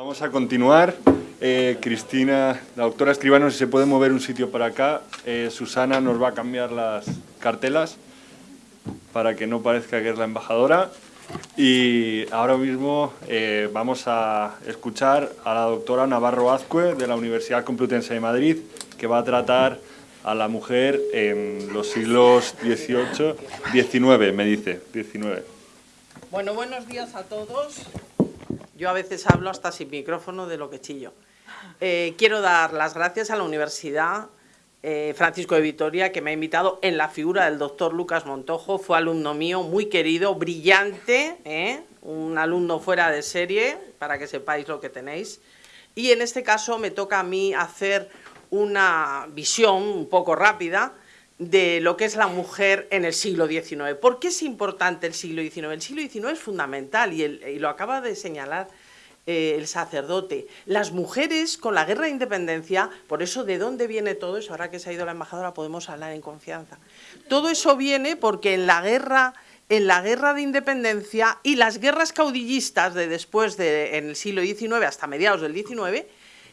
Vamos a continuar. Eh, Cristina, la doctora Escribano, si se puede mover un sitio para acá. Eh, Susana nos va a cambiar las cartelas para que no parezca que es la embajadora. Y ahora mismo eh, vamos a escuchar a la doctora Navarro Azcue de la Universidad Complutense de Madrid, que va a tratar a la mujer en los siglos XVIII, XIX, me dice, XIX. Bueno, buenos días a todos. Yo a veces hablo hasta sin micrófono de lo que chillo. Eh, quiero dar las gracias a la Universidad eh, Francisco de Vitoria, que me ha invitado en la figura del doctor Lucas Montojo. Fue alumno mío, muy querido, brillante, ¿eh? un alumno fuera de serie, para que sepáis lo que tenéis. Y en este caso me toca a mí hacer una visión un poco rápida de lo que es la mujer en el siglo XIX. ¿Por qué es importante el siglo XIX? El siglo XIX es fundamental y, lo acaba de señalar eh, el sacerdote. Las mujeres con la guerra de independencia, por eso de dónde viene todo eso, ahora que se ha ido la embajadora podemos hablar en confianza. Todo eso viene porque en la guerra en la guerra de independencia y las guerras caudillistas de después de en el siglo XIX hasta mediados del XIX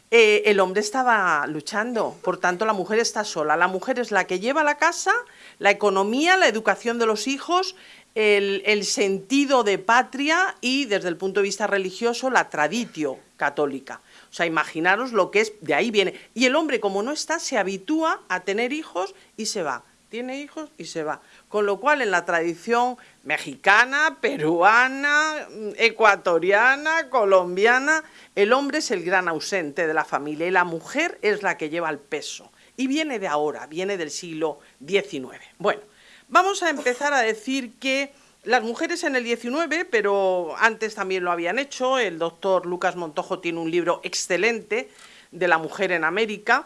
eh, el hombre estaba luchando, por tanto la mujer está sola. La mujer es la que lleva la casa, la economía, la educación de los hijos, el, sentido de patria y desde el punto de vista religioso la traditio católica. O sea, imaginaros lo que es, de ahí viene. Y el hombre como no está, se habitúa a tener hijos y se va. Tiene hijos y se va. Con lo cual en la tradición mexicana, peruana, ecuatoriana, colombiana, el hombre es el gran ausente de la familia y la mujer es la que lleva el peso. Y viene de ahora, viene del siglo XIX. Bueno, vamos a empezar a decir que las mujeres en el XIX, pero antes también lo habían hecho, el doctor Lucas Montojo tiene un libro excelente de la mujer en América,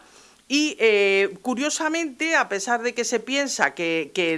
y eh, curiosamente, a pesar de que se piensa que,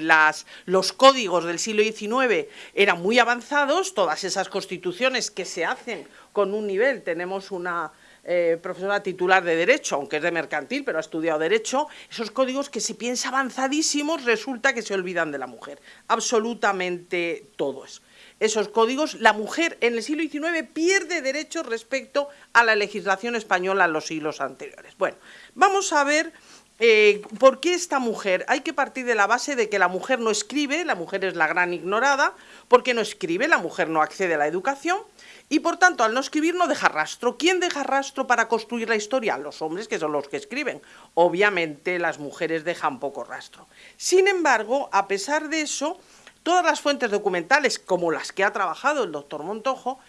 los códigos del siglo XIX eran muy avanzados, todas esas constituciones que se hacen con un nivel, tenemos una eh, profesora titular de Derecho, aunque es de mercantil, pero ha estudiado Derecho, esos códigos que se piensa avanzadísimos resulta que se olvidan de la mujer, absolutamente todos esos códigos, la mujer en el siglo XIX pierde derechos respecto a la legislación española en los siglos anteriores. Bueno, vamos a ver eh, por qué esta mujer. Hay que partir de la base de que la mujer no escribe, la mujer es la gran ignorada, porque no escribe, la mujer no accede a la educación, y por tanto, al no escribir no deja rastro. ¿Quién deja rastro para construir la historia? Los hombres, que son los que escriben. Obviamente las mujeres dejan poco rastro. Sin embargo, a pesar de eso, Todas las fuentes documentales, como las que ha trabajado el doctor Montojo,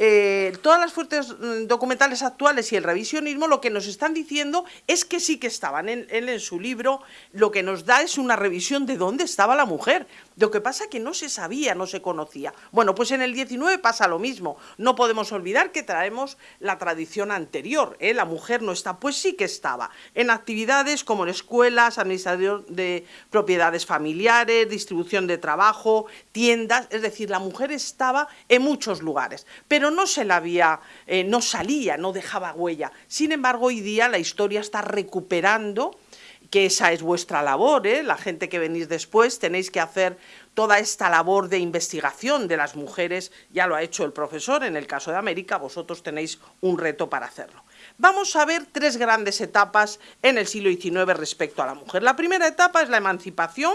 eh, todas las fuentes mm, documentales actuales y el revisionismo lo que nos están diciendo es que sí que estaban. Él en, su libro lo que nos da es una revisión de dónde estaba la mujer. Lo que pasa es que no se sabía, no se conocía. Bueno, pues en el 19 pasa lo mismo. No podemos olvidar que traemos la tradición anterior. ¿eh? La mujer no está, pues sí que estaba. En actividades como en escuelas, administración de propiedades familiares, distribución de trabajo, tiendas. Es decir, la mujer estaba en muchos lugares. Pero pero no se la había, eh, no salía, no dejaba huella. Sin embargo, hoy día la historia está recuperando que esa es vuestra labor, ¿eh? la gente que venís después tenéis que hacer toda esta labor de investigación de las mujeres, ya lo ha hecho el profesor en el caso de América, vosotros tenéis un reto para hacerlo. Vamos a ver tres grandes etapas en el siglo XIX respecto a la mujer. La primera etapa es la emancipación,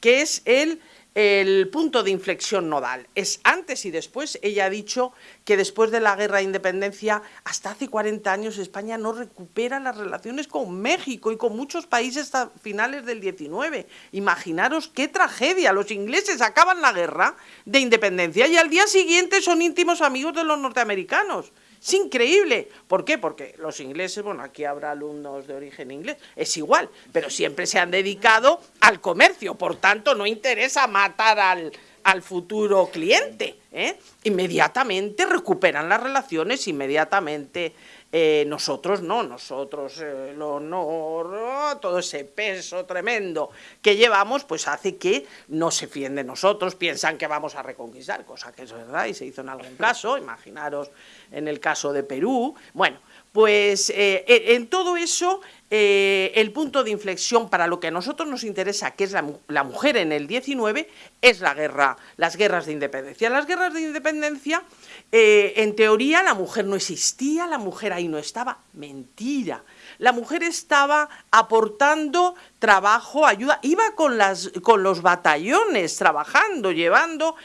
que es el el punto de inflexión nodal. Es antes y después. Ella ha dicho que después de la guerra de independencia, hasta hace 40 años, España no recupera las relaciones con México y con muchos países hasta finales del 19. Imaginaros qué tragedia. Los ingleses acaban la guerra de independencia y al día siguiente son íntimos amigos de los norteamericanos. Es increíble. ¿Por qué? Porque los ingleses, bueno, aquí habrá alumnos de origen inglés, es igual, pero siempre se han dedicado al comercio, por tanto no interesa matar al, al futuro cliente. ¿eh? Inmediatamente recuperan las relaciones, inmediatamente eh, nosotros no, nosotros eh, el honor, todo ese peso tremendo que llevamos, pues hace que no se fíen de nosotros, piensan que vamos a reconquistar, cosa que es verdad y se hizo en algún caso, imaginaros en el caso de Perú. Bueno, pues eh, en todo eso, eh, el punto de inflexión para lo que a nosotros nos interesa, que es la, mujer en el 19, es la guerra, las guerras de independencia. Las guerras de independencia, eh, en teoría, la mujer no existía, la mujer ahí no estaba. Mentira la mujer estaba aportando trabajo, ayuda, iba con, las, con los batallones trabajando, llevando,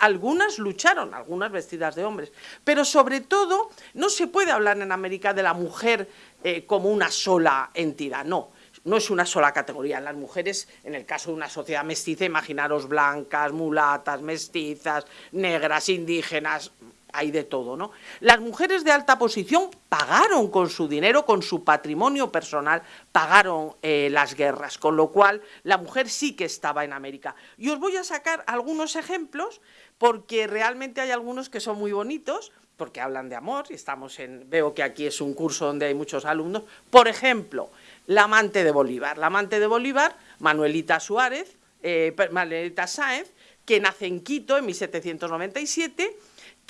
algunas lucharon, algunas vestidas de hombres, pero sobre todo no se puede hablar en América de la mujer eh, como una sola entidad, no, no es una sola categoría. Las mujeres, en el caso de una sociedad mestiza, imaginaros blancas, mulatas, mestizas, negras, indígenas, hay de todo, ¿no? Las mujeres de alta posición pagaron con su dinero, con su patrimonio personal, pagaron eh, las guerras, con lo cual la mujer sí que estaba en América. Y os voy a sacar algunos ejemplos, porque realmente hay algunos que son muy bonitos, porque hablan de amor, y estamos en, veo que aquí es un curso donde hay muchos alumnos. Por ejemplo, la amante de Bolívar. La amante de Bolívar, Manuelita Suárez, eh, Manuelita Sáenz, que nace en Quito en 1797,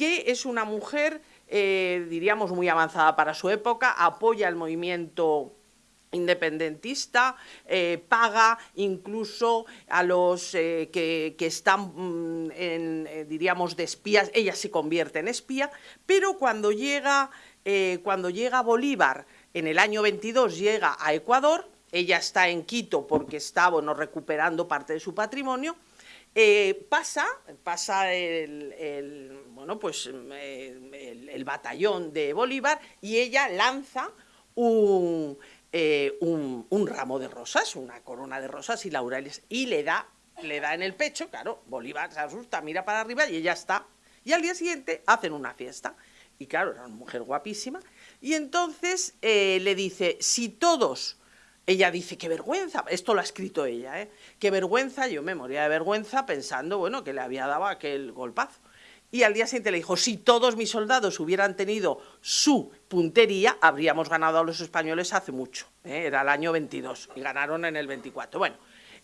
que es una mujer, eh, diríamos, muy avanzada para su época, apoya el movimiento independentista, eh, paga incluso a los eh, que, están, mm, en, diríamos, de espías, ella se convierte en espía, pero cuando llega, cuando llega Bolívar, en el año 22 llega a Ecuador, ella está en Quito porque está bueno, recuperando parte de su patrimonio, pasa, pasa el bueno, pues eh, el, batallón de Bolívar y ella lanza eh, un, un, ramo de rosas, una corona de rosas y laureles, y le da, le da en el pecho, claro, Bolívar se asusta, mira para arriba y ella está. Y al día siguiente hacen una fiesta, y claro, era una mujer guapísima, y entonces eh, le dice, si todos ella dice, qué vergüenza, esto lo ha escrito ella, ¿eh? qué vergüenza, yo me moría de vergüenza pensando, bueno, que le había dado aquel golpazo. Y al día siguiente le dijo, si todos mis soldados hubieran tenido su puntería, habríamos ganado a los españoles hace mucho. ¿eh? Era el año 22 y ganaron en el 24. Bueno,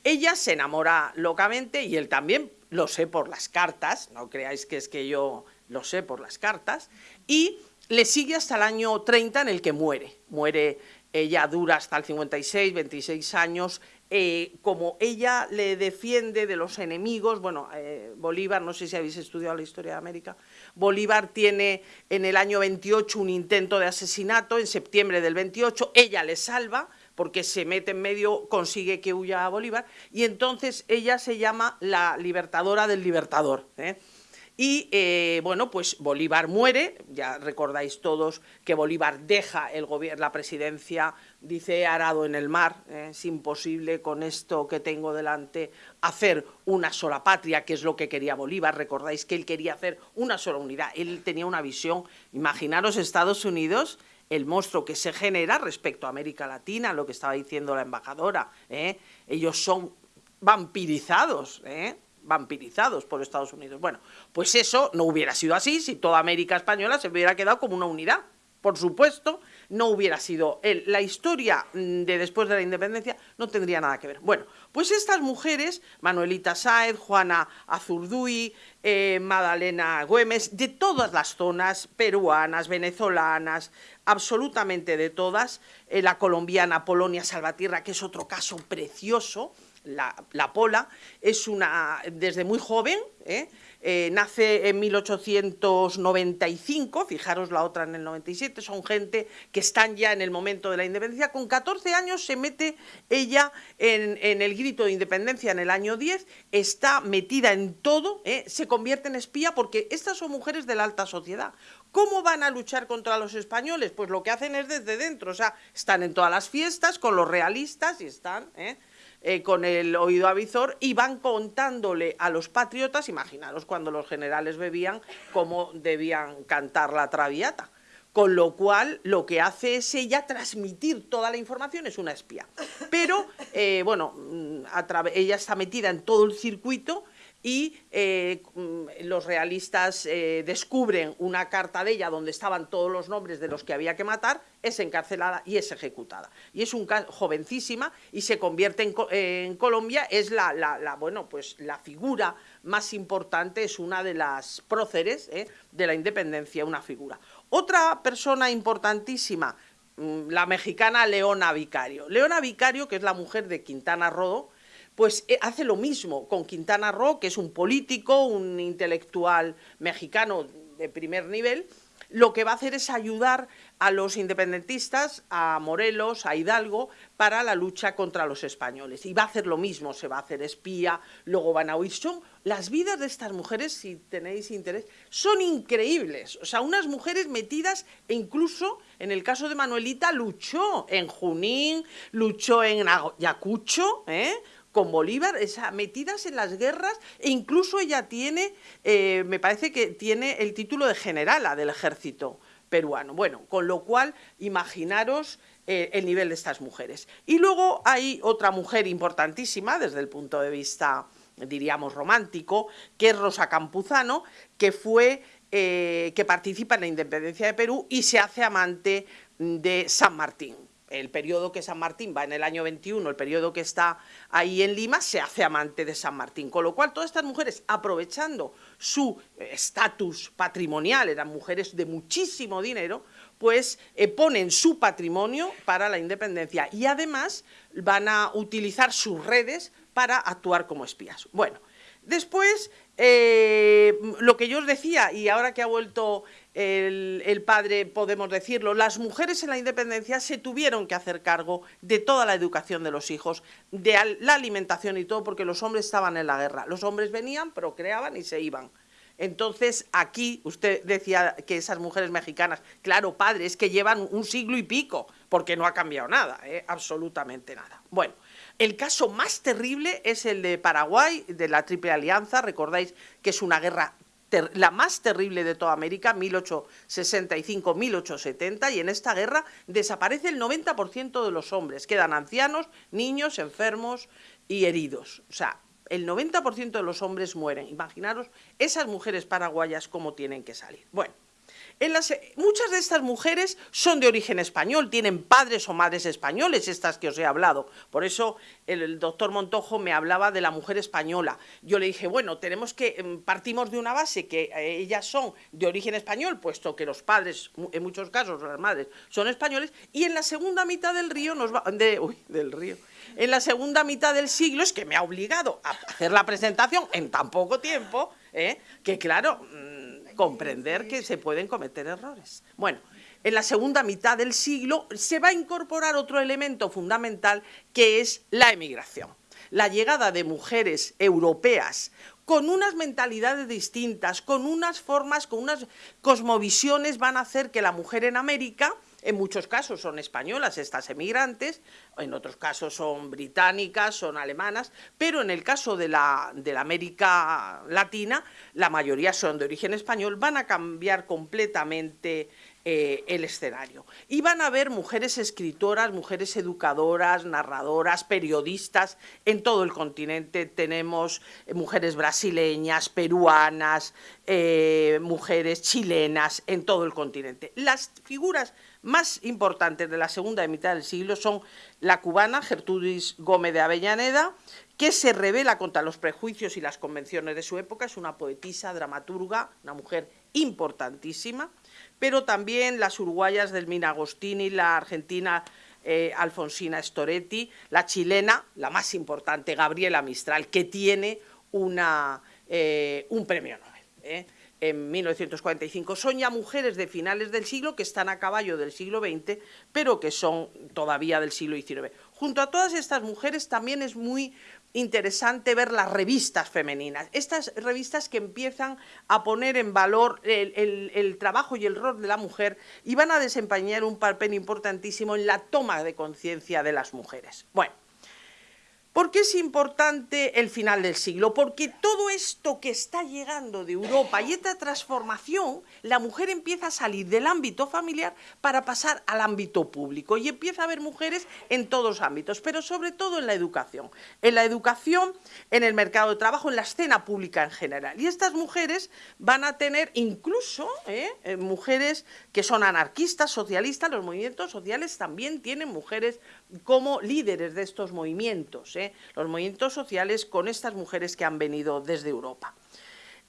ella se enamora locamente y él también, lo sé por las cartas, no creáis que es que yo lo sé por las cartas, y le sigue hasta el año 30 en el que muere. Muere, ella dura hasta el 56, 26 años, eh, como ella le defiende de los enemigos, bueno, eh, Bolívar, no sé si habéis estudiado la historia de América, Bolívar tiene en el año 28 un intento de asesinato, en septiembre del 28, ella le salva, porque se mete en medio, consigue que huya a Bolívar, y entonces ella se llama la libertadora del libertador. ¿eh? Y eh, bueno, pues Bolívar muere, ya recordáis todos que Bolívar deja el la presidencia, dice arado en el mar, ¿eh? es imposible con esto que tengo delante hacer una sola patria, que es lo que quería Bolívar, recordáis que él quería hacer una sola unidad, él tenía una visión, imaginaros Estados Unidos, el monstruo que se genera respecto a América Latina, lo que estaba diciendo la embajadora, ¿eh? ellos son vampirizados, ¿eh? Vampirizados por Estados Unidos. Bueno, pues eso no hubiera sido así si toda América Española se hubiera quedado como una unidad. Por supuesto, no hubiera sido él. La historia mm, de después de la independencia no tendría nada que ver. Bueno, pues estas mujeres, Manuelita Sáez, Juana Azurduy, eh, Madalena Güemes, de todas las zonas, peruanas, venezolanas, absolutamente de todas, eh, la colombiana Polonia Salvatierra, que es otro caso precioso, la, Pola, es una, desde muy joven, ¿eh? Eh, nace en 1895, fijaros la otra en el 97, son gente que están ya en el momento de la independencia. Con 14 años se mete ella en, el grito de independencia en el año 10, está metida en todo, ¿eh? se convierte en espía porque estas son mujeres de la alta sociedad. ¿Cómo van a luchar contra los españoles? Pues lo que hacen es desde dentro, o sea, están en todas las fiestas con los realistas y están... Eh, con el oído avizor y van contándole a los patriotas, imaginaros cuando los generales bebían, cómo debían cantar la traviata. Con lo cual, lo que hace es ella transmitir toda la información, es una espía. Pero, eh, bueno, mm, ella está metida en todo el circuito y eh, mm, los realistas eh, descubren una carta de ella donde estaban todos los nombres de los que había que matar, es encarcelada y es ejecutada. Y es un jovencísima y se convierte en, Colombia, es la, bueno, pues la figura más importante, es una de las próceres eh, de la independencia, una figura. Otra persona importantísima, mm, la mexicana Leona Vicario. Leona Vicario, que es la mujer de Quintana Roo, pues eh, hace lo mismo con Quintana Roo, que es un político, un intelectual mexicano de primer nivel, lo que va a hacer es ayudar a los independentistas, a Morelos, a Hidalgo, para la lucha contra los españoles. Y va a hacer lo mismo, se va a hacer espía, luego van a huir. Son las vidas de estas mujeres, si tenéis interés, son increíbles. O sea, unas mujeres metidas, e incluso en el caso de Manuelita, luchó en Junín, luchó en Ayacucho, ¿eh? Con Bolívar, metidas en las guerras, e incluso ella tiene, eh, me parece que tiene el título de generala del ejército peruano. Bueno, con lo cual, imaginaros eh, el nivel de estas mujeres. Y luego hay otra mujer importantísima desde el punto de vista, diríamos, romántico, que es Rosa Campuzano, que fue... Eh, que participa en la independencia de Perú y se hace amante de San Martín el periodo que San Martín va en el año 21, el periodo que está ahí en Lima, se hace amante de San Martín. Con lo cual, todas estas mujeres, aprovechando su eh, estatus patrimonial, eran mujeres de muchísimo dinero, pues eh, ponen su patrimonio para la independencia y además van a utilizar sus redes para actuar como espías. Bueno, después, eh, lo que yo os decía, y ahora que ha vuelto el, padre, podemos decirlo, las mujeres en la independencia se tuvieron que hacer cargo de toda la educación de los hijos, de la alimentación y todo, porque los hombres estaban en la guerra. Los hombres venían, procreaban y se iban. Entonces, aquí usted decía que esas mujeres mexicanas, claro, padre, es que llevan un siglo y pico, porque no ha cambiado nada, ¿eh? absolutamente nada. Bueno, el caso más terrible es el de Paraguay, de la Triple Alianza, recordáis que es una guerra la más terrible de toda América, 1865-1870, y en esta guerra desaparece el 90% de los hombres, quedan ancianos, niños, enfermos y heridos. O sea, el 90% de los hombres mueren. Imaginaros esas mujeres paraguayas cómo tienen que salir. Bueno, muchas de estas mujeres son de origen español, tienen padres o madres españoles, estas que os he hablado. Por eso el, doctor Montojo me hablaba de la mujer española. Yo le dije, bueno, tenemos que, em, partimos de una base que eh, ellas son de origen español, puesto que los padres, en muchos casos las madres, son españoles, y en la segunda mitad del río nos va, de, del río, en la segunda mitad del siglo, es que me ha obligado a hacer la presentación en tan poco tiempo, ¿eh? que claro comprender que se pueden cometer errores. Bueno, en la segunda mitad del siglo se va a incorporar otro elemento fundamental que es la emigración. La llegada de mujeres europeas con unas mentalidades distintas, con unas formas, con unas cosmovisiones, van a hacer que la mujer en América en muchos casos son españolas estas emigrantes, en otros casos son británicas, son alemanas, pero en el caso de la, de América Latina, la mayoría son de origen español, van a cambiar completamente eh, el escenario. Y van a haber mujeres escritoras, mujeres educadoras, narradoras, periodistas en todo el continente. Tenemos mujeres brasileñas, peruanas, eh, mujeres chilenas en todo el continente. Las figuras más importantes de la segunda mitad del siglo son la cubana Gertrudis Gómez de Avellaneda, que se revela contra los prejuicios y las convenciones de su época, es una poetisa, dramaturga, una mujer importantísima, pero también las uruguayas del Minagostini, la argentina eh, Alfonsina Storetti, la chilena, la más importante, Gabriela Mistral, que tiene una, eh, un premio Nobel. ¿eh? En 1945. Son ya mujeres de finales del siglo que están a caballo del siglo XX, pero que son todavía del siglo XIX. Junto a todas estas mujeres también es muy interesante ver las revistas femeninas, estas revistas que empiezan a poner en valor el, trabajo y el rol de la mujer y van a desempeñar un papel importantísimo en la toma de conciencia de las mujeres. Bueno, ¿Por qué es importante el final del siglo? Porque todo esto que está llegando de Europa y esta transformación, la mujer empieza a salir del ámbito familiar para pasar al ámbito público y empieza a haber mujeres en todos los ámbitos, pero sobre todo en la educación. En la educación, en el mercado de trabajo, en la escena pública en general. Y estas mujeres van a tener incluso ¿eh? Eh, mujeres que son anarquistas, socialistas, los movimientos sociales también tienen mujeres como líderes de estos movimientos, ¿eh? Los movimientos sociales con estas mujeres que han venido desde Europa.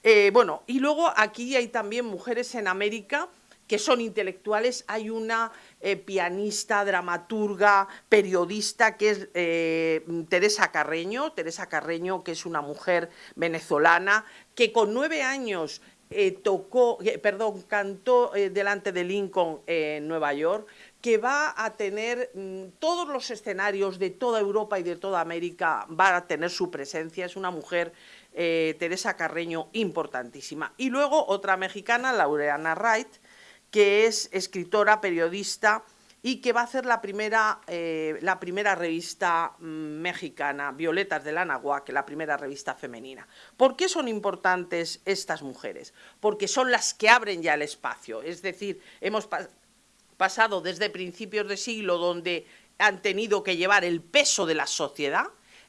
Eh, bueno, y luego aquí hay también mujeres en América que son intelectuales. Hay una eh, pianista, dramaturga, periodista que es eh, Teresa Carreño, Teresa Carreño que es una mujer venezolana que con nueve años tocó, perdón, cantó delante de Lincoln en Nueva York, que va a tener mm, todos los escenarios de toda Europa y de toda América, va a tener su presencia, es una mujer, Teresa Carreño, importantísima. Y luego otra mexicana, Laureana Wright, que es escritora, periodista y que va a hacer la primera, eh, la primera revista mm, mexicana, Violetas de la Nahuac, la primera revista femenina. ¿Por qué son importantes estas mujeres? Porque son las que abren ya el espacio, es decir, hemos pasado desde principios de siglo donde han tenido que llevar el peso de la sociedad,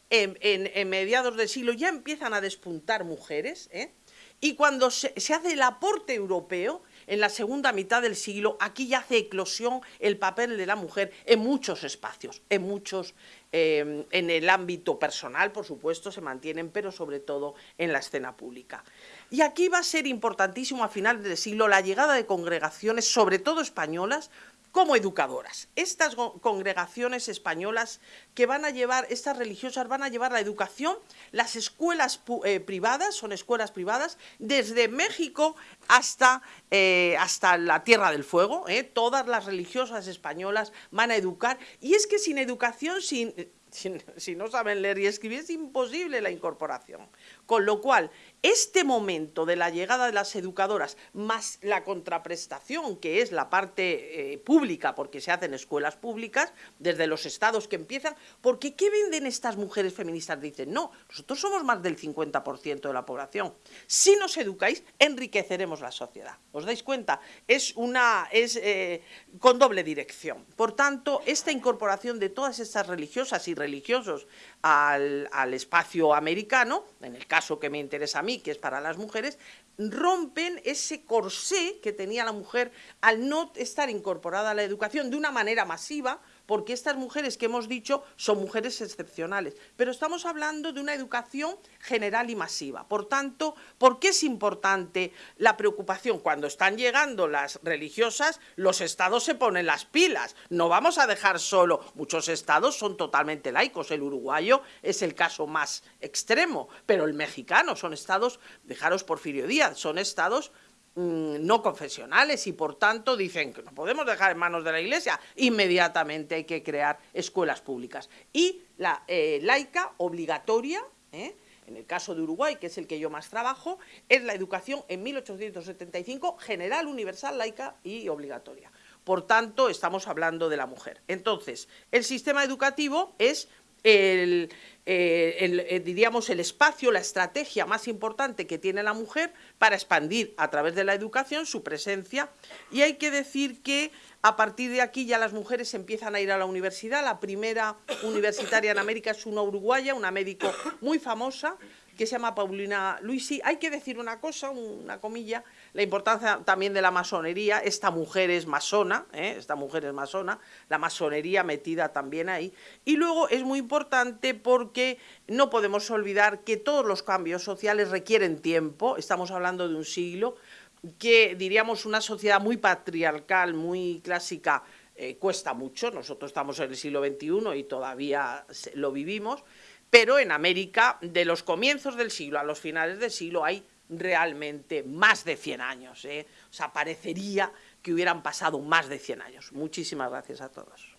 en, mediados del siglo ya empiezan a despuntar mujeres, ¿eh? y cuando se hace el aporte europeo, en la segunda mitad del siglo, aquí ya hace eclosión el papel de la mujer en muchos espacios, en muchos, eh, en el ámbito personal, por supuesto, se mantienen, pero sobre todo en la escena pública. Y aquí va a ser importantísimo a finales del siglo la llegada de congregaciones, sobre todo españolas, como educadoras. Estas congregaciones españolas que van a llevar, estas religiosas van a llevar la educación, las escuelas eh, privadas, son escuelas privadas, desde México hasta, eh, hasta la Tierra del Fuego, ¿eh? todas las religiosas españolas van a educar, y es que sin educación, sin si, no saben leer y escribir, es imposible la incorporación. Con lo cual, este momento de la llegada de las educadoras, más la contraprestación, que es la parte eh, pública, porque se hacen escuelas públicas, desde los estados que empiezan, porque ¿qué venden estas mujeres feministas? Dicen, no, nosotros somos más del 50% de la población. Si nos educáis, enriqueceremos la sociedad. ¿Os dais cuenta? Es, una, es eh, con doble dirección. Por tanto, esta incorporación de todas estas religiosas y religiosos al, espacio americano, en el caso que me interesa a mí, que es para las mujeres, rompen ese corsé que tenía la mujer al no estar incorporada a la educación de una manera masiva, porque estas mujeres que hemos dicho son mujeres excepcionales, pero estamos hablando de una educación general y masiva. Por tanto, ¿por qué es importante la preocupación? Cuando están llegando las religiosas, los estados se ponen las pilas, no vamos a dejar solo, muchos estados son totalmente laicos, el uruguayo es el caso más extremo, pero el mexicano son estados, dejaros Porfirio Díaz, son estados no confesionales y por tanto dicen que no podemos dejar en manos de la Iglesia, inmediatamente hay que crear escuelas públicas. Y la eh, laica obligatoria, ¿eh? en el caso de Uruguay, que es el que yo más trabajo, es la educación en 1875 general, universal, laica y obligatoria. Por tanto, estamos hablando de la mujer. Entonces, el sistema educativo es el, eh, eh, diríamos, el espacio, la estrategia más importante que tiene la mujer para expandir a través de la educación su presencia. Y hay que decir que a partir de aquí ya las mujeres empiezan a ir a la universidad. La primera universitaria en América es una uruguaya, una médico muy famosa, que se llama Paulina Luisi. Hay que decir una cosa, una comilla, la importancia también de la masonería. Esta mujer es masona, ¿eh? esta mujer es masona, la masonería metida también ahí. Y luego es muy importante porque no podemos olvidar que todos los cambios sociales requieren tiempo, estamos hablando de un siglo, que diríamos una sociedad muy patriarcal, muy clásica, eh, cuesta mucho, nosotros estamos en el siglo XXI y todavía lo vivimos, pero en América, de los comienzos del siglo a los finales del siglo, hay realmente más de 100 años. ¿eh? O sea, parecería que hubieran pasado más de 100 años. Muchísimas gracias a todos.